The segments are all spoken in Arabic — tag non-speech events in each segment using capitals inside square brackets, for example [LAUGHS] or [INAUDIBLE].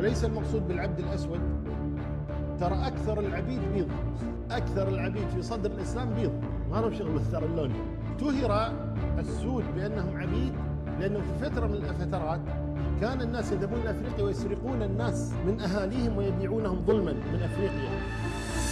وليس المقصود بالعبد الأسود. ترى أكثر العبيد بيض أكثر العبيد في صدر الإسلام بيض. ما لهم شغل باختيار اللون. اشتهر السود بأنهم عبيد لأنه في فترة من الفترات كان الناس يذهبون إلى أفريقيا ويسرقون الناس من أهاليهم ويبيعونهم ظلما من أفريقيا.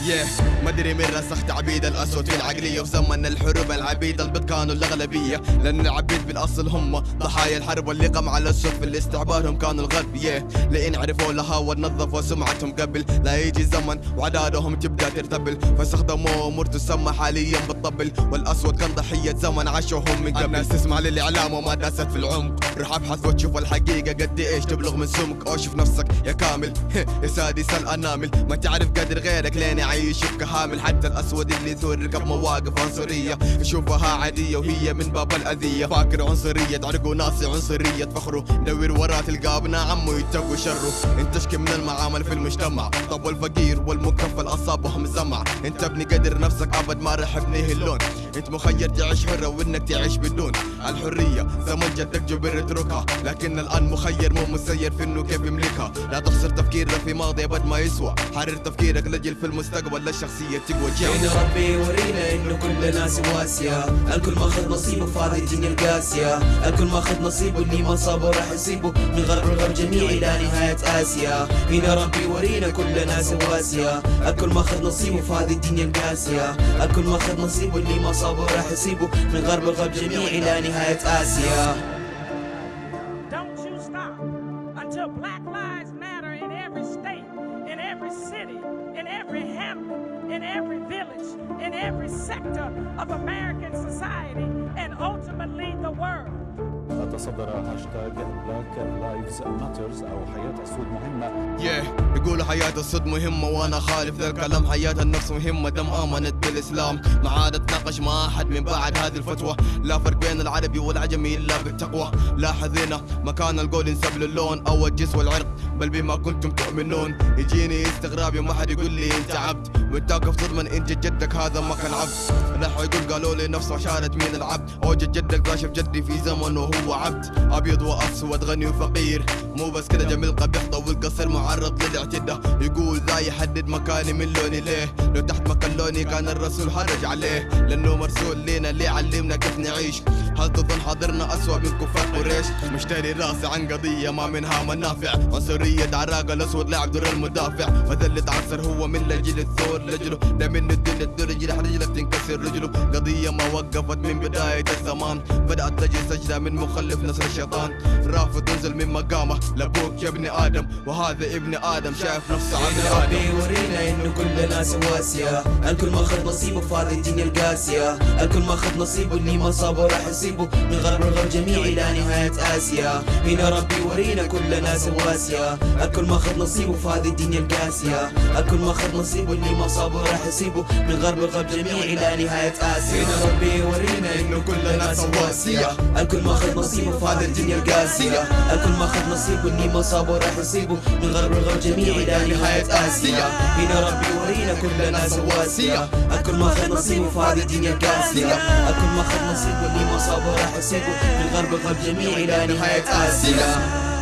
Yeah. مدري من رسخ تعبيد الأسود في العقليه في زمن الحروب العبيد البيض كانوا الأغلبية. لأن العبيد بالأصل هم ضحايا الحرب واللي قام على السود في الاستعبار هم كانوا الغرب yeah. لأن عرفوا لها ونظفوا سمعتهم قبل لا يجي زمن وعدادهم تبدأ ترتبل. فاستخدموا امور تسمى حاليا بالطبل والأسود كان ضحية زمن عاشوهم من قبل. الناس تسمع للإعلام وما داست في العمق. روح ابحث وتشوف الحقيقة قد إيش تبلغ من سمك. أو شوف نفسك يا كامل. [LAUGHS] يا سادس الأنامل. ما تعرف قدر غيرك لين يعيشك كهامل حتى الأسود اللي ثور ركب مواقف عنصرية. يشوفها عادية وهي من باب الأذية. فاكر عنصرية تعرقوا ناسي عنصرية. فخره دور وراه تلقى ابناء عمه يتقوا شره انت تشكي من المعامل في المجتمع. طب والفقير والمكفل أصابهم زمع انت ابني قدر نفسك أبد ما رح ابنيه اللون. انت مخير تعيش حرة وانك تعيش بدون الحرية. زمن جدك جبر اتركها لكن الآن مخير مو مسير في إنه كيف يملكها. لا تخسر تفكيرك في ماضي ابد ما يسوى. حرر تفكيرك لجل في المستقبل للشخصية تقوى. جينا ربي يورينا إنه كلنا سواسية الكل ماخذ نصيبه الدنيا القاسية. الكل ماخذ نصيبه اللي ما صابه راح يصيبه. من غرب الغرب جميع إلى نهاية آسيا. هنا ربي يورينا كلنا سواسية الكل ماخذ نصيبه في الدنيا القاسية. الكل ماخذ نصيبه اللي ما صابه راح يصيبه من غرب الغرب جميع الى نهاية اسيا Don't you stop until Black Lives Matter in every state, in every city, in every hamlet, in every village, in every sector of American society, and ultimately the world. تصدر هاشتاج بلاك لايفز ماترز أو حياة السود مهمة. Yeah. يقولوا حياة الصد مهمة وأنا خالف ذا الكلام. حياة النفس مهمة دم امنت بالاسلام ما عاد أتناقش مع أحد من بعد هذه الفتوى. لا فرق بين العربي والعجمي إلا بالتقوى. لاحظ هنا مكان القول ينسب للون أو الجنس والعرق. بل بما كنتم تؤمنون يجيني استغراب يوم أحد يقول لي انت عبد وانت واقف تضمن ان جد جدك هذا ما كان عبد. راحوا يقول قالوا لي نفس عشارة مين العبد. أو جد جدك راشف جدي في زمن وهو عبد. أبيض وأسود غني وفقير. مو بس كده جميل قبيح طويل قصير معرض للاعتداء. يقول ذا يحدد مكاني من لوني ليه؟ لو تحت مكان لوني كان الرسول حرج عليه لأنه مرسول لينا اللي علمنا كيف نعيش. هل تظن حاضرنا أسوأ من كفار قريش؟ مشتري راسي عن قضية ما منها منافع. عنصرية عراق الأسود لاعب دور المدافع. مثل تعثر هو من لجل الثور لجله. ده من الدنيا الدرج رح رجلك تنكسر رجله. قضية ما وقفت من بداية الزمان بدأت تجي سجدة من مخلف نصر الشيطان. رافض ينزل من مقامه. لأبوك يا ابن آدم. وهذا ابن آدم شايف نفسه عبد ربي آدم يورينا انه كلنا سواسية الكل ماخذ نصيبه في هذه الدنيا القاسية. الكل ماخذ نصيبه اللي ما صابه راح يصيبه من غرب الغرب جميع إلى نهاية آسيا. هنا ربي يورينا كلنا سواسية الكل ماخذ نصيبه في هذه الدنيا القاسية. الكل ماخذ نصيبه اللي ما صابه راح يصيبه من غرب الغرب جميع إلى نهاية آسيا. هنا ربي إنه كلنا سواسية. الكل ماخذ نصيبه في هذه الدنيا القاسية. الكل ماخذ نصيبه اللي ما صابه راح يصيبه. من غرب الغرب جميع إلى نهاية آسيا. هنا ربي يورينا كلنا سواسية. الكل ماخذ نصيبه في هذه الدنيا القاسية. الكل ماخذ نصيبه اللي ما صابه راح يصيبه. من غرب الغرب جميع إلى نهاية آسيا.